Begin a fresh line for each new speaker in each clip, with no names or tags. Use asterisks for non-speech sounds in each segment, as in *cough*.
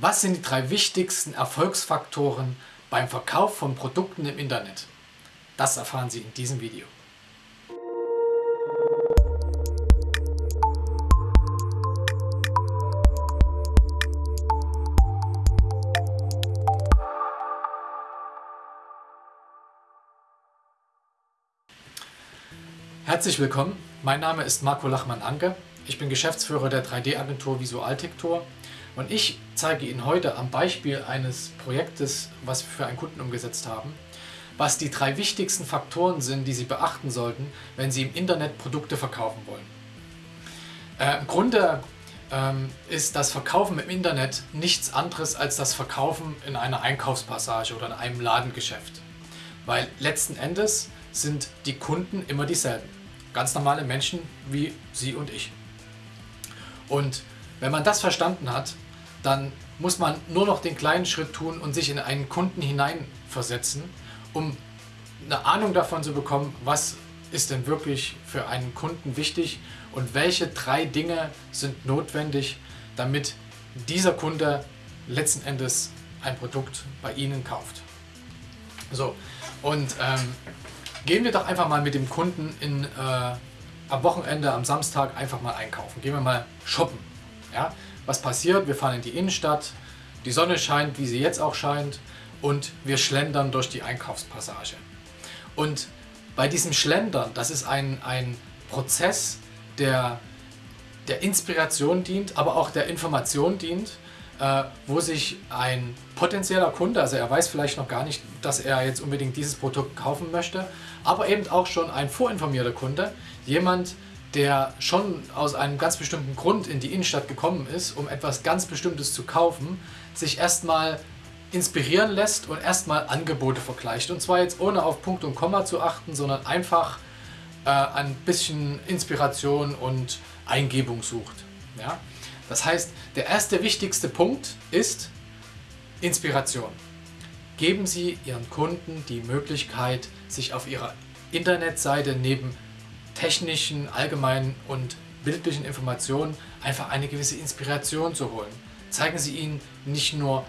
Was sind die drei wichtigsten Erfolgsfaktoren beim Verkauf von Produkten im Internet? Das erfahren Sie in diesem Video. Herzlich willkommen, mein Name ist Marco Lachmann-Anke. Ich bin Geschäftsführer der 3D-Agentur Visualtektor und ich zeige Ihnen heute am Beispiel eines Projektes, was wir für einen Kunden umgesetzt haben, was die drei wichtigsten Faktoren sind, die Sie beachten sollten, wenn Sie im Internet Produkte verkaufen wollen. Äh, Im Grunde ähm, ist das Verkaufen im Internet nichts anderes als das Verkaufen in einer Einkaufspassage oder in einem Ladengeschäft. Weil letzten Endes sind die Kunden immer dieselben. Ganz normale Menschen wie Sie und ich. Und wenn man das verstanden hat, dann muss man nur noch den kleinen Schritt tun und sich in einen Kunden hineinversetzen, um eine Ahnung davon zu bekommen, was ist denn wirklich für einen Kunden wichtig und welche drei Dinge sind notwendig, damit dieser Kunde letzten Endes ein Produkt bei Ihnen kauft. So, und ähm, gehen wir doch einfach mal mit dem Kunden in, äh, am Wochenende, am Samstag einfach mal einkaufen. Gehen wir mal shoppen. Ja? Was passiert? Wir fahren in die Innenstadt, die Sonne scheint, wie sie jetzt auch scheint und wir schlendern durch die Einkaufspassage. Und bei diesem Schlendern, das ist ein, ein Prozess, der der Inspiration dient, aber auch der Information dient, äh, wo sich ein potenzieller Kunde, also er weiß vielleicht noch gar nicht, dass er jetzt unbedingt dieses Produkt kaufen möchte, aber eben auch schon ein vorinformierter Kunde, jemand, der schon aus einem ganz bestimmten Grund in die Innenstadt gekommen ist, um etwas ganz Bestimmtes zu kaufen, sich erstmal inspirieren lässt und erstmal Angebote vergleicht. Und zwar jetzt ohne auf Punkt und Komma zu achten, sondern einfach äh, ein bisschen Inspiration und Eingebung sucht. Ja? Das heißt, der erste wichtigste Punkt ist Inspiration. Geben Sie Ihren Kunden die Möglichkeit, sich auf Ihrer Internetseite neben technischen, allgemeinen und bildlichen Informationen einfach eine gewisse Inspiration zu holen. Zeigen Sie ihnen nicht nur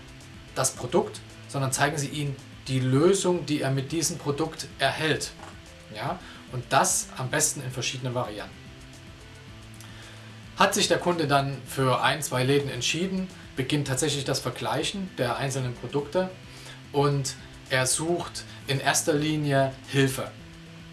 das Produkt, sondern zeigen Sie ihnen die Lösung, die er mit diesem Produkt erhält. Ja? Und das am besten in verschiedenen Varianten. Hat sich der Kunde dann für ein, zwei Läden entschieden, beginnt tatsächlich das Vergleichen der einzelnen Produkte und er sucht in erster Linie Hilfe.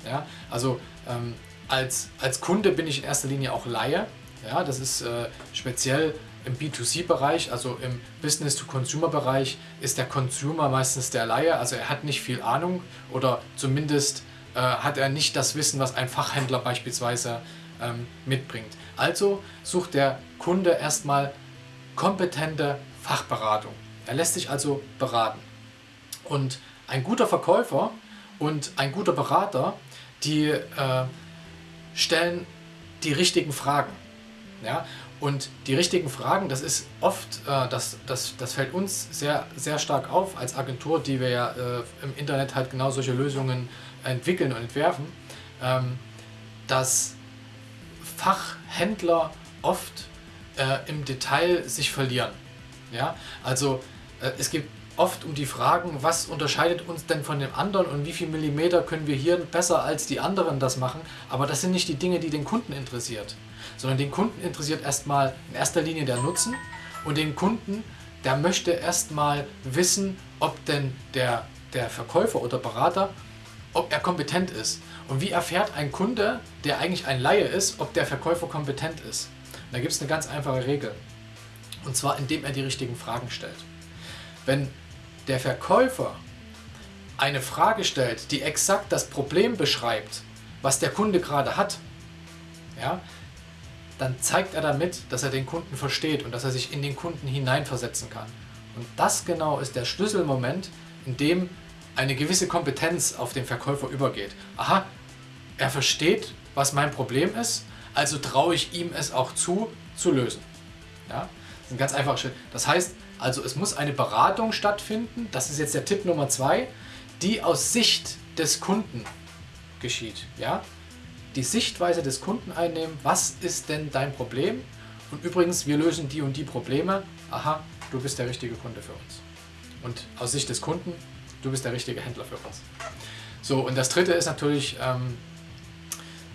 Ja? Also ähm, als, als Kunde bin ich in erster Linie auch Laie. Ja, das ist äh, speziell im B2C-Bereich, also im Business-to-Consumer-Bereich, ist der Consumer meistens der Laie. Also er hat nicht viel Ahnung oder zumindest äh, hat er nicht das Wissen, was ein Fachhändler beispielsweise ähm, mitbringt. Also sucht der Kunde erstmal kompetente Fachberatung. Er lässt sich also beraten. Und ein guter Verkäufer und ein guter Berater, die äh, stellen die richtigen Fragen. Ja? Und die richtigen Fragen, das ist oft, äh, das, das, das fällt uns sehr, sehr stark auf als Agentur, die wir ja äh, im Internet halt genau solche Lösungen entwickeln und entwerfen, ähm, dass Fachhändler oft äh, im Detail sich verlieren. Ja? Also äh, es gibt oft um die Fragen, was unterscheidet uns denn von dem anderen und wie viel Millimeter können wir hier besser als die anderen das machen. Aber das sind nicht die Dinge, die den Kunden interessiert, sondern den Kunden interessiert erstmal in erster Linie der Nutzen und den Kunden, der möchte erstmal wissen, ob denn der, der Verkäufer oder Berater, ob er kompetent ist. Und wie erfährt ein Kunde, der eigentlich ein Laie ist, ob der Verkäufer kompetent ist? Und da gibt es eine ganz einfache Regel. Und zwar, indem er die richtigen Fragen stellt. Wenn der Verkäufer eine Frage stellt, die exakt das Problem beschreibt, was der Kunde gerade hat, ja, dann zeigt er damit, dass er den Kunden versteht und dass er sich in den Kunden hineinversetzen kann. Und das genau ist der Schlüsselmoment, in dem eine gewisse Kompetenz auf den Verkäufer übergeht. Aha, er versteht, was mein Problem ist, also traue ich ihm es auch zu, zu lösen. Ja, das ist ein ganz einfacher Schritt. Das heißt, also es muss eine Beratung stattfinden, das ist jetzt der Tipp Nummer zwei, die aus Sicht des Kunden geschieht. Ja? Die Sichtweise des Kunden einnehmen, was ist denn dein Problem? Und übrigens, wir lösen die und die Probleme. Aha, du bist der richtige Kunde für uns. Und aus Sicht des Kunden, du bist der richtige Händler für uns. So, und das dritte ist natürlich, ähm,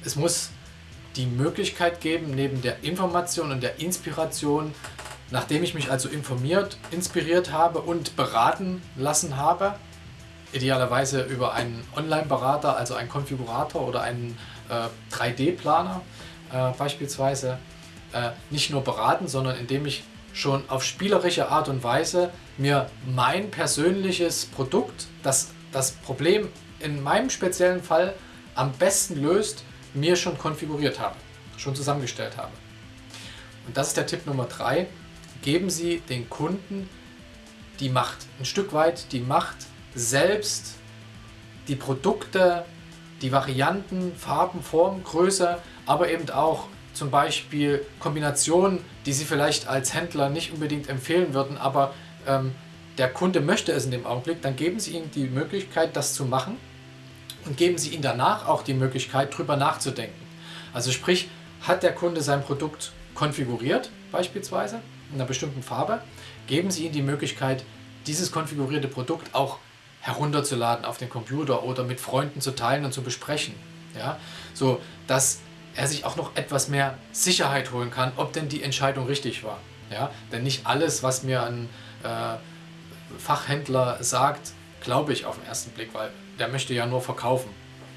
es muss die Möglichkeit geben, neben der Information und der Inspiration, nachdem ich mich also informiert, inspiriert habe und beraten lassen habe, idealerweise über einen Online-Berater, also einen Konfigurator oder einen äh, 3D-Planer äh, beispielsweise, äh, nicht nur beraten, sondern indem ich schon auf spielerische Art und Weise mir mein persönliches Produkt, das das Problem in meinem speziellen Fall am besten löst, mir schon konfiguriert habe, schon zusammengestellt habe. Und das ist der Tipp Nummer drei. Geben Sie den Kunden die Macht, ein Stück weit die Macht, selbst die Produkte, die Varianten, Farben, Form, Größe, aber eben auch zum Beispiel Kombinationen, die Sie vielleicht als Händler nicht unbedingt empfehlen würden, aber ähm, der Kunde möchte es in dem Augenblick, dann geben Sie ihm die Möglichkeit, das zu machen und geben Sie ihm danach auch die Möglichkeit, darüber nachzudenken. Also sprich, hat der Kunde sein Produkt konfiguriert, beispielsweise einer bestimmten Farbe, geben Sie ihm die Möglichkeit, dieses konfigurierte Produkt auch herunterzuladen auf den Computer oder mit Freunden zu teilen und zu besprechen. Ja? So, dass er sich auch noch etwas mehr Sicherheit holen kann, ob denn die Entscheidung richtig war. Ja? Denn nicht alles, was mir ein äh, Fachhändler sagt, glaube ich auf den ersten Blick, weil der möchte ja nur verkaufen.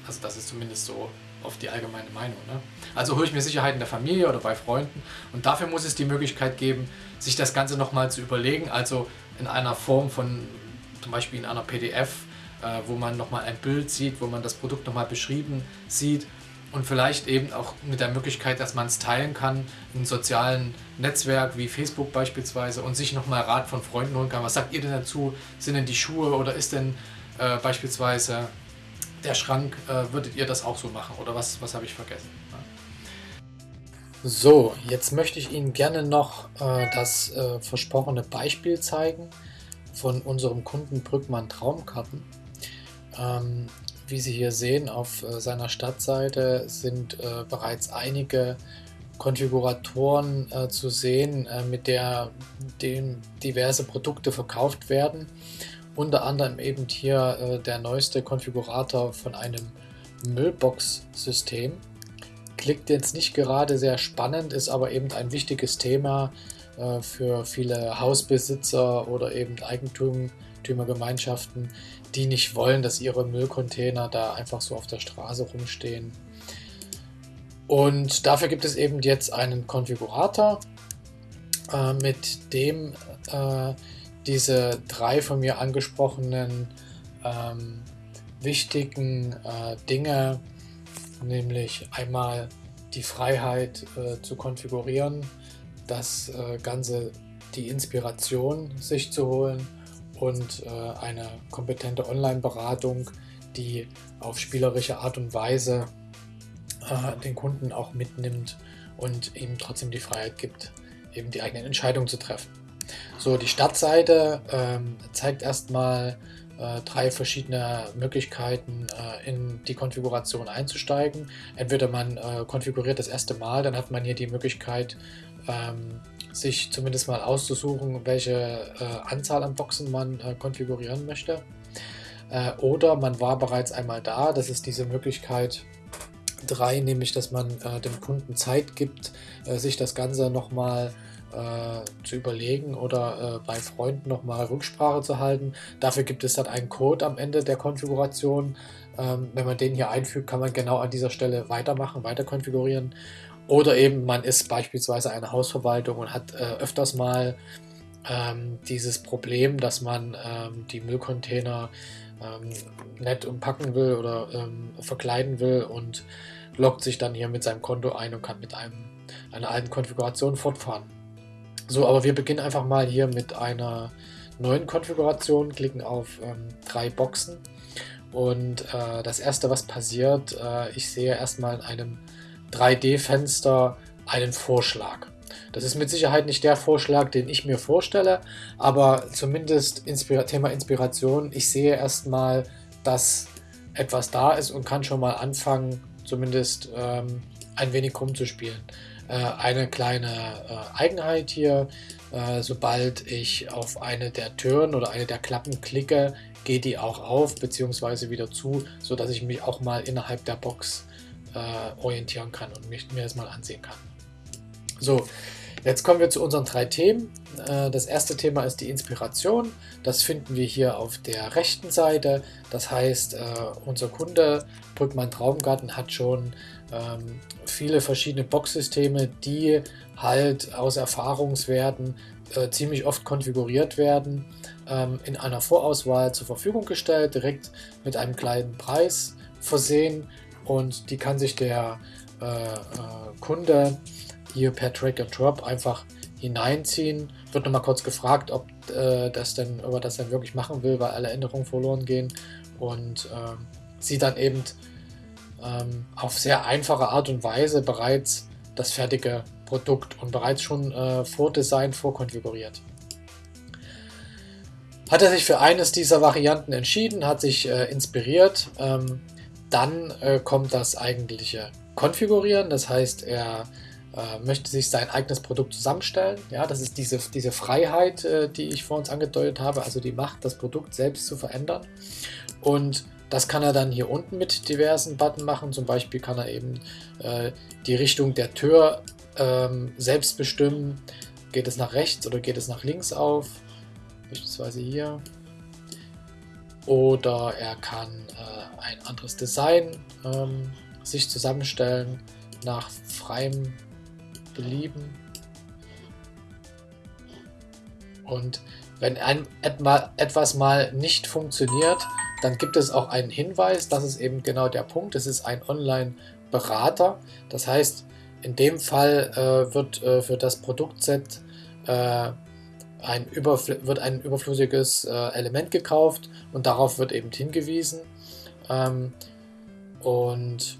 Also das ist zumindest so auf die allgemeine Meinung. Ne? Also hole ich mir Sicherheit in der Familie oder bei Freunden und dafür muss es die Möglichkeit geben, sich das Ganze nochmal zu überlegen, also in einer Form von zum Beispiel in einer PDF, äh, wo man nochmal ein Bild sieht, wo man das Produkt nochmal beschrieben sieht und vielleicht eben auch mit der Möglichkeit, dass man es teilen kann in sozialen Netzwerk wie Facebook beispielsweise und sich nochmal Rat von Freunden holen kann. Was sagt ihr denn dazu? Sind denn die Schuhe oder ist denn äh, beispielsweise der Schrank, äh, würdet ihr das auch so machen oder was, was habe ich vergessen? So, jetzt möchte ich Ihnen gerne noch äh, das äh, versprochene Beispiel zeigen von unserem Kunden Brückmann Traumkarten. Ähm, wie Sie hier sehen, auf äh, seiner Stadtseite sind äh, bereits einige Konfiguratoren äh, zu sehen, mit der dem diverse Produkte verkauft werden. Unter anderem eben hier äh, der neueste Konfigurator von einem Müllbox-System. Klingt jetzt nicht gerade sehr spannend, ist aber eben ein wichtiges Thema äh, für viele Hausbesitzer oder eben Eigentümergemeinschaften, die nicht wollen, dass ihre Müllcontainer da einfach so auf der Straße rumstehen. Und dafür gibt es eben jetzt einen Konfigurator, äh, mit dem äh, diese drei von mir angesprochenen ähm, wichtigen äh, Dinge, nämlich einmal die Freiheit äh, zu konfigurieren, das äh, Ganze die Inspiration sich zu holen und äh, eine kompetente Online-Beratung, die auf spielerische Art und Weise äh, den Kunden auch mitnimmt und ihm trotzdem die Freiheit gibt, eben die eigenen Entscheidungen zu treffen. So, die Startseite ähm, zeigt erstmal äh, drei verschiedene Möglichkeiten äh, in die Konfiguration einzusteigen. Entweder man äh, konfiguriert das erste Mal, dann hat man hier die Möglichkeit, ähm, sich zumindest mal auszusuchen, welche äh, Anzahl an Boxen man äh, konfigurieren möchte. Äh, oder man war bereits einmal da, das ist diese Möglichkeit 3, nämlich dass man äh, dem Kunden Zeit gibt, äh, sich das Ganze nochmal äh, zu überlegen oder bei Freunden nochmal Rücksprache zu halten. Dafür gibt es dann einen Code am Ende der Konfiguration. Ähm, wenn man den hier einfügt, kann man genau an dieser Stelle weitermachen, weiter konfigurieren. Oder eben man ist beispielsweise eine Hausverwaltung und hat äh, öfters mal ähm, dieses Problem, dass man ähm, die Müllcontainer ähm, nett umpacken will oder ähm, verkleiden will und loggt sich dann hier mit seinem Konto ein und kann mit einem, einer alten Konfiguration fortfahren. So, aber wir beginnen einfach mal hier mit einer neuen Konfiguration, klicken auf ähm, drei Boxen und äh, das erste, was passiert, äh, ich sehe erstmal in einem 3D-Fenster einen Vorschlag. Das ist mit Sicherheit nicht der Vorschlag, den ich mir vorstelle, aber zumindest Inspira Thema Inspiration. Ich sehe erstmal, dass etwas da ist und kann schon mal anfangen, zumindest ähm, ein wenig rumzuspielen. Äh, eine kleine äh, Eigenheit hier. Äh, sobald ich auf eine der Türen oder eine der Klappen klicke, geht die auch auf bzw. wieder zu, sodass ich mich auch mal innerhalb der Box äh, orientieren kann und mich, mir das mal ansehen kann. So, jetzt kommen wir zu unseren drei Themen. Äh, das erste Thema ist die Inspiration. Das finden wir hier auf der rechten Seite. Das heißt, äh, unser Kunde Brückmann Traumgarten hat schon ähm, viele verschiedene Boxsysteme, die halt aus Erfahrungswerten äh, ziemlich oft konfiguriert werden, ähm, in einer Vorauswahl zur Verfügung gestellt, direkt mit einem kleinen Preis versehen und die kann sich der äh, äh, Kunde hier per Drag and Drop einfach hineinziehen. Wird nochmal kurz gefragt, ob, äh, das denn, ob er das dann wirklich machen will, weil alle Änderungen verloren gehen und äh, sieht dann eben ähm, auf sehr einfache Art und Weise bereits das fertige Produkt und bereits schon äh, vordesignt, vorkonfiguriert. Hat er sich für eines dieser Varianten entschieden, hat sich äh, inspiriert, ähm, dann äh, kommt das eigentliche Konfigurieren. Das heißt, er äh, möchte sich sein eigenes Produkt zusammenstellen. Ja, das ist diese, diese Freiheit, äh, die ich vor uns angedeutet habe, also die Macht, das Produkt selbst zu verändern. Und das kann er dann hier unten mit diversen Button machen. Zum Beispiel kann er eben äh, die Richtung der Tür ähm, selbst bestimmen. Geht es nach rechts oder geht es nach links auf? Beispielsweise hier. Oder er kann äh, ein anderes Design ähm, sich zusammenstellen nach freiem Belieben. Und wenn ein, etwas mal nicht funktioniert, dann gibt es auch einen Hinweis, das ist eben genau der Punkt, es ist ein Online-Berater. Das heißt, in dem Fall äh, wird äh, für das Produktset äh, ein wird ein überflüssiges äh, Element gekauft und darauf wird eben hingewiesen. Ähm, und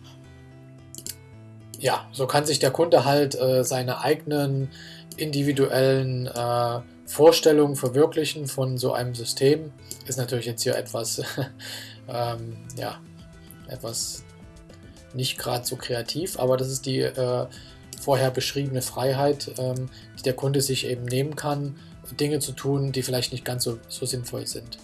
ja, so kann sich der Kunde halt äh, seine eigenen individuellen äh, Vorstellungen verwirklichen von so einem System. Ist natürlich jetzt hier etwas, *laughs* ähm, ja, etwas nicht gerade so kreativ, aber das ist die äh, vorher beschriebene Freiheit, ähm, die der Kunde sich eben nehmen kann, Dinge zu tun, die vielleicht nicht ganz so, so sinnvoll sind.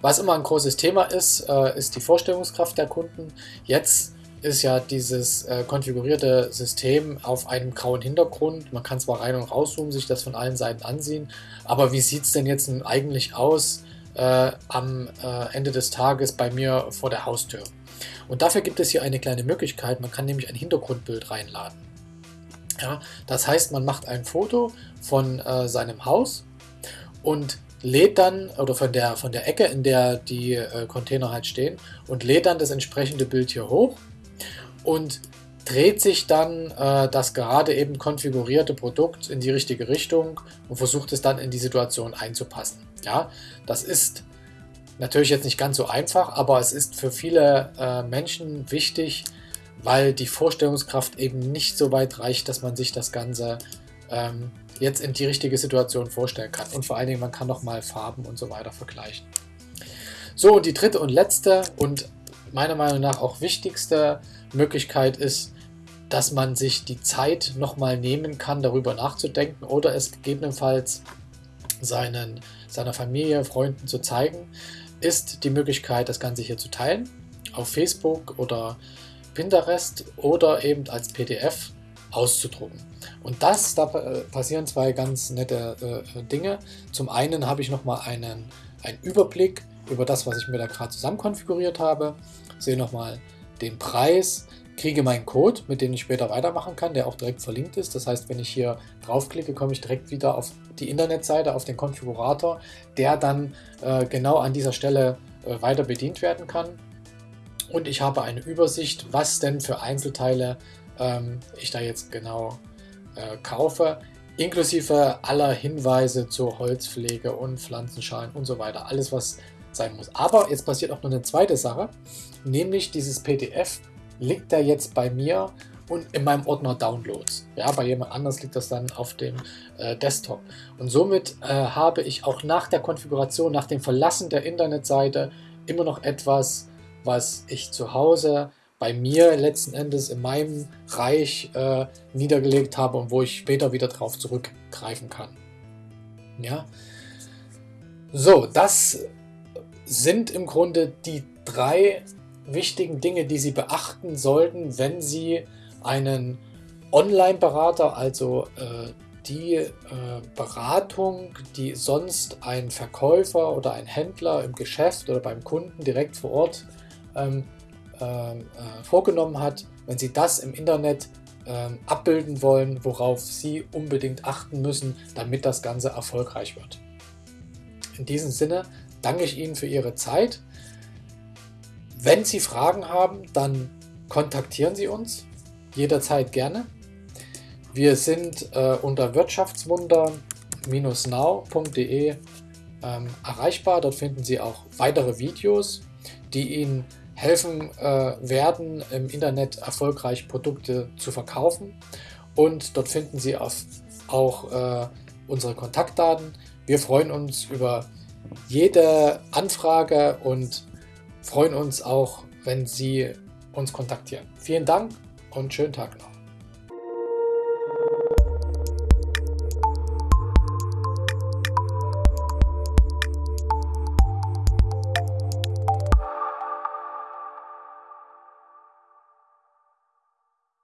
Was immer ein großes Thema ist, äh, ist die Vorstellungskraft der Kunden. Jetzt ist ja dieses äh, konfigurierte System auf einem grauen Hintergrund. Man kann zwar rein und rauszoomen, sich das von allen Seiten ansehen, aber wie sieht es denn jetzt eigentlich aus äh, am äh, Ende des Tages bei mir vor der Haustür? Und dafür gibt es hier eine kleine Möglichkeit, man kann nämlich ein Hintergrundbild reinladen. Ja, das heißt, man macht ein Foto von äh, seinem Haus und lädt dann, oder von der, von der Ecke, in der die äh, Container halt stehen, und lädt dann das entsprechende Bild hier hoch und dreht sich dann äh, das gerade eben konfigurierte Produkt in die richtige Richtung und versucht es dann in die Situation einzupassen. Ja, das ist natürlich jetzt nicht ganz so einfach, aber es ist für viele äh, Menschen wichtig, weil die Vorstellungskraft eben nicht so weit reicht, dass man sich das Ganze ähm, jetzt in die richtige Situation vorstellen kann. Und vor allen Dingen, man kann noch mal Farben und so weiter vergleichen. So, und die dritte und letzte und meiner Meinung nach auch wichtigste Möglichkeit ist, dass man sich die Zeit nochmal nehmen kann, darüber nachzudenken oder es gegebenenfalls seinen, seiner Familie, Freunden zu zeigen, ist die Möglichkeit, das Ganze hier zu teilen auf Facebook oder Pinterest oder eben als PDF auszudrucken. Und das, da passieren zwei ganz nette äh, Dinge. Zum einen habe ich nochmal einen, einen Überblick über das, was ich mir da gerade zusammen konfiguriert habe. Sehe nochmal den Preis, kriege meinen Code, mit dem ich später weitermachen kann, der auch direkt verlinkt ist. Das heißt, wenn ich hier draufklicke, komme ich direkt wieder auf die Internetseite, auf den Konfigurator, der dann äh, genau an dieser Stelle äh, weiter bedient werden kann. Und ich habe eine Übersicht, was denn für Einzelteile ähm, ich da jetzt genau äh, kaufe, inklusive aller Hinweise zur Holzpflege und Pflanzenschalen und so weiter. Alles, was sein muss. Aber jetzt passiert auch noch eine zweite Sache, nämlich dieses PDF liegt da jetzt bei mir und in meinem Ordner Downloads. Ja, bei jemand anders liegt das dann auf dem äh, Desktop. Und somit äh, habe ich auch nach der Konfiguration, nach dem Verlassen der Internetseite immer noch etwas, was ich zu Hause bei mir letzten Endes in meinem Reich äh, niedergelegt habe und wo ich später wieder darauf zurückgreifen kann. Ja. So, das sind im Grunde die drei wichtigen Dinge, die Sie beachten sollten, wenn Sie einen Online-Berater, also äh, die äh, Beratung, die sonst ein Verkäufer oder ein Händler im Geschäft oder beim Kunden direkt vor Ort ähm, ähm, äh, vorgenommen hat, wenn Sie das im Internet ähm, abbilden wollen, worauf Sie unbedingt achten müssen, damit das Ganze erfolgreich wird. In diesem Sinne danke ich Ihnen für Ihre Zeit. Wenn Sie Fragen haben, dann kontaktieren Sie uns jederzeit gerne. Wir sind äh, unter wirtschaftswunder-now.de ähm, erreichbar. Dort finden Sie auch weitere Videos, die Ihnen helfen äh, werden, im Internet erfolgreich Produkte zu verkaufen. Und dort finden Sie auf, auch äh, unsere Kontaktdaten. Wir freuen uns über jede Anfrage und freuen uns auch, wenn Sie uns kontaktieren. Vielen Dank und schönen Tag noch.